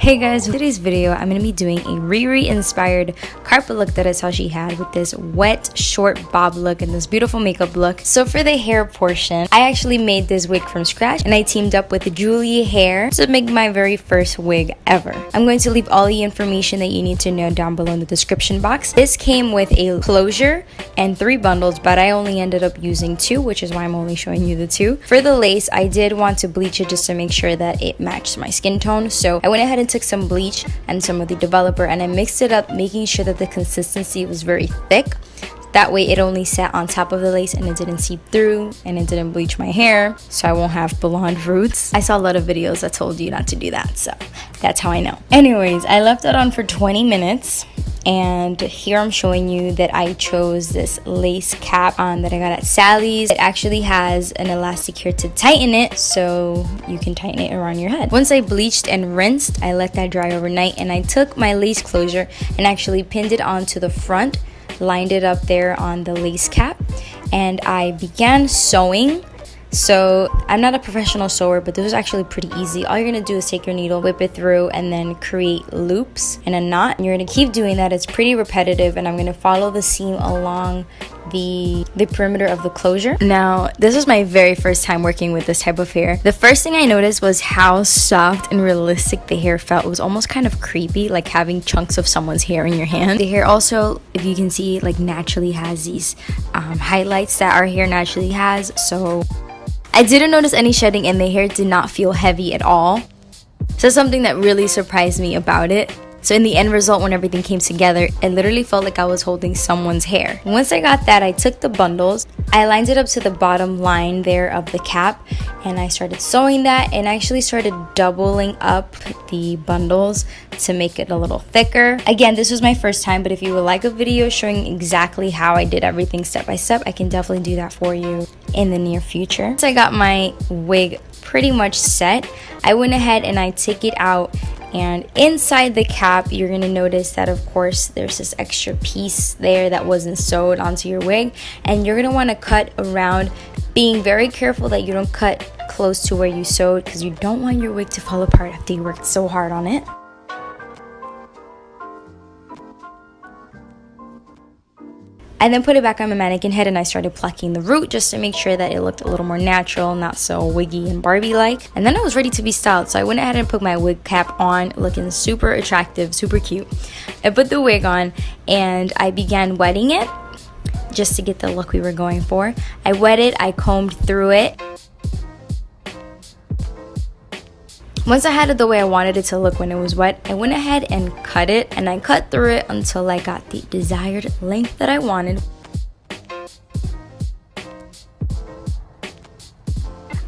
Hey guys, in today's video I'm going to be doing a Riri inspired carpet look that I saw she had with this wet short bob look and this beautiful makeup look. So for the hair portion, I actually made this wig from scratch and I teamed up with Julia Hair to make my very first wig ever. I'm going to leave all the information that you need to know down below in the description box. This came with a closure and three bundles, but I only ended up using two, which is why I'm only showing you the two. For the lace, I did want to bleach it just to make sure that it matched my skin tone. So I went ahead and took some bleach and some of the developer and I mixed it up making sure that the consistency was very thick that way it only sat on top of the lace and it didn't seep through and it didn't bleach my hair so I won't have blonde roots. I saw a lot of videos that told you not to do that so that's how I know. Anyways, I left it on for 20 minutes and here I'm showing you that I chose this lace cap on that I got at Sally's. It actually has an elastic here to tighten it so you can tighten it around your head. Once I bleached and rinsed, I let that dry overnight and I took my lace closure and actually pinned it onto the front, lined it up there on the lace cap and I began sewing so I'm not a professional sewer, but this was actually pretty easy. All you're gonna do is take your needle, whip it through, and then create loops in a knot. And you're gonna keep doing that. It's pretty repetitive, and I'm gonna follow the seam along the the perimeter of the closure. Now, this was my very first time working with this type of hair. The first thing I noticed was how soft and realistic the hair felt. It was almost kind of creepy, like having chunks of someone's hair in your hand. The hair also, if you can see, like naturally has these um, highlights that our hair naturally has. So I didn't notice any shedding and the hair did not feel heavy at all. So something that really surprised me about it. So in the end result, when everything came together, it literally felt like I was holding someone's hair. Once I got that, I took the bundles, I lined it up to the bottom line there of the cap, and I started sewing that and I actually started doubling up the bundles to make it a little thicker. Again, this was my first time, but if you would like a video showing exactly how I did everything step by step, I can definitely do that for you in the near future. So I got my wig pretty much set. I went ahead and I took it out and inside the cap you're gonna notice that of course there's this extra piece there that wasn't sewed onto your wig. And you're gonna want to cut around being very careful that you don't cut close to where you sewed because you don't want your wig to fall apart after you worked so hard on it I then put it back on my mannequin head and I started plucking the root just to make sure that it looked a little more natural, not so wiggy and Barbie-like. And then I was ready to be styled, so I went ahead and put my wig cap on, looking super attractive, super cute. I put the wig on and I began wetting it just to get the look we were going for. I wet it, I combed through it, Once I had it the way I wanted it to look when it was wet, I went ahead and cut it and I cut through it until I got the desired length that I wanted.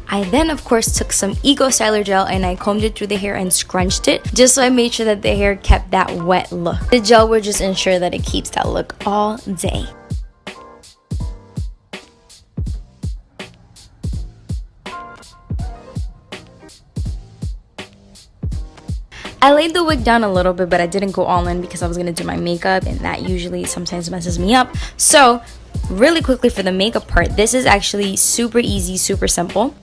I then of course took some Eco Styler gel and I combed it through the hair and scrunched it just so I made sure that the hair kept that wet look. The gel will just ensure that it keeps that look all day. I laid the wig down a little bit, but I didn't go all in because I was going to do my makeup, and that usually sometimes messes me up. So, really quickly for the makeup part, this is actually super easy, super simple.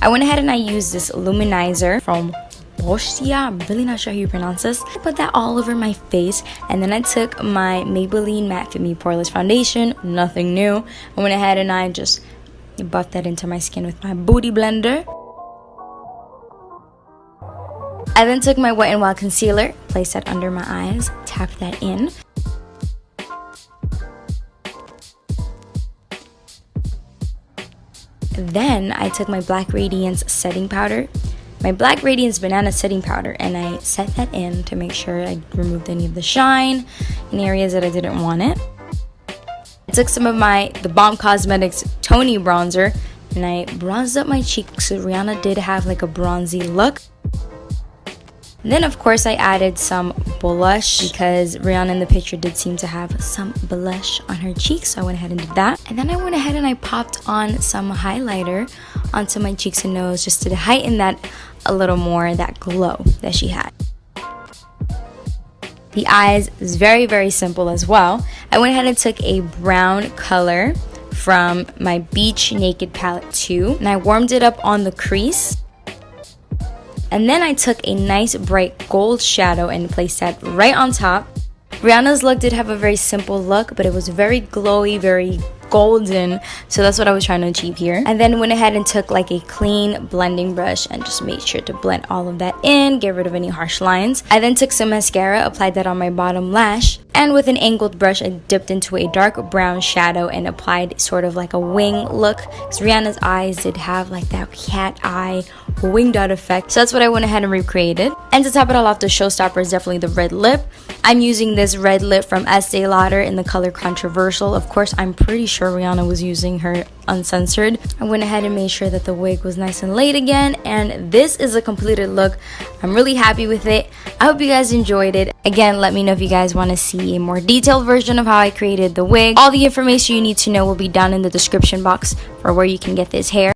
I went ahead and I used this luminizer from Boscia. I'm really not sure how you pronounce this. I put that all over my face and then I took my Maybelline Matte Fit Me Poreless Foundation, nothing new. I went ahead and I just buff that into my skin with my booty blender. I then took my Wet n Wild concealer, placed that under my eyes, tapped that in. Then I took my Black Radiance setting powder, my Black Radiance Banana setting powder, and I set that in to make sure I removed any of the shine in areas that I didn't want it. I took some of my theBalm Cosmetics Tony bronzer and I bronzed up my cheeks so Rihanna did have like a bronzy look. then of course I added some blush because Rihanna in the picture did seem to have some blush on her cheeks so I went ahead and did that. And then I went ahead and I popped on some highlighter onto my cheeks and nose just to heighten that a little more, that glow that she had. The eyes is very, very simple as well. I went ahead and took a brown color from my Beach Naked palette 2. And I warmed it up on the crease. And then I took a nice bright gold shadow and placed that right on top. Rihanna's look did have a very simple look, but it was very glowy, very golden. So that's what I was trying to achieve here. And then went ahead and took like a clean blending brush and just made sure to blend all of that in get rid of any harsh lines. I then took some mascara applied that on my bottom lash and with an angled brush I dipped into a dark brown shadow and applied sort of like a wing look. Because Rihanna's eyes did have like that cat eye winged out effect. So that's what I went ahead and recreated and to top it all off the showstopper is definitely the red lip I'm using this red lip from Estee Lauder in the color Controversial of course I'm pretty sure Rihanna was using her uncensored. I went ahead and made sure that the wig was nice and laid again and this is a completed look. I'm really happy with it. I hope you guys enjoyed it. Again, let me know if you guys want to see a more detailed version of how I created the wig. All the information you need to know will be down in the description box for where you can get this hair.